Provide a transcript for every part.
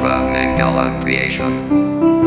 from a gallant Creations.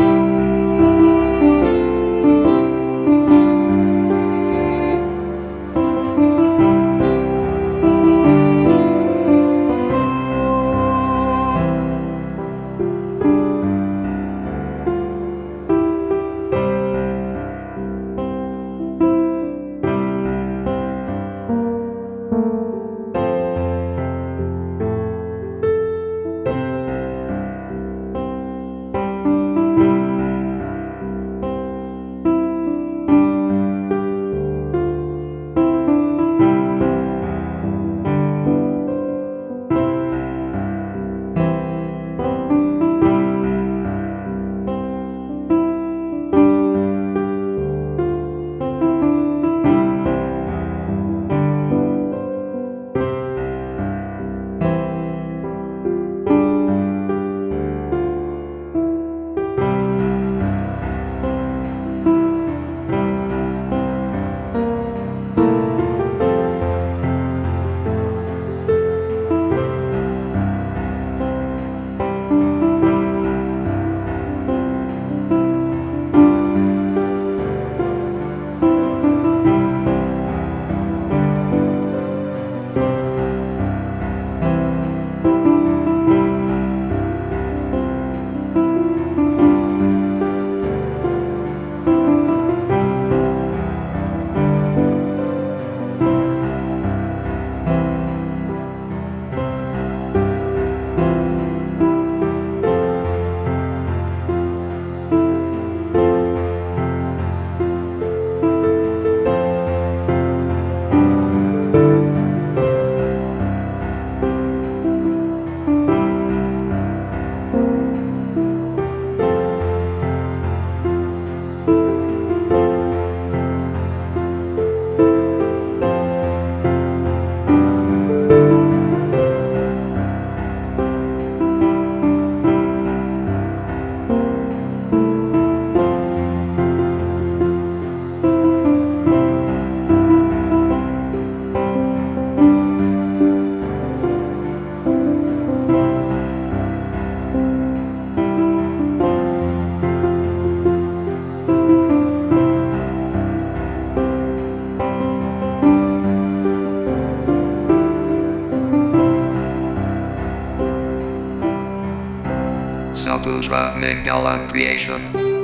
Saputra Mangalam Creation.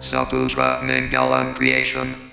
Saputra Mangalam Creation.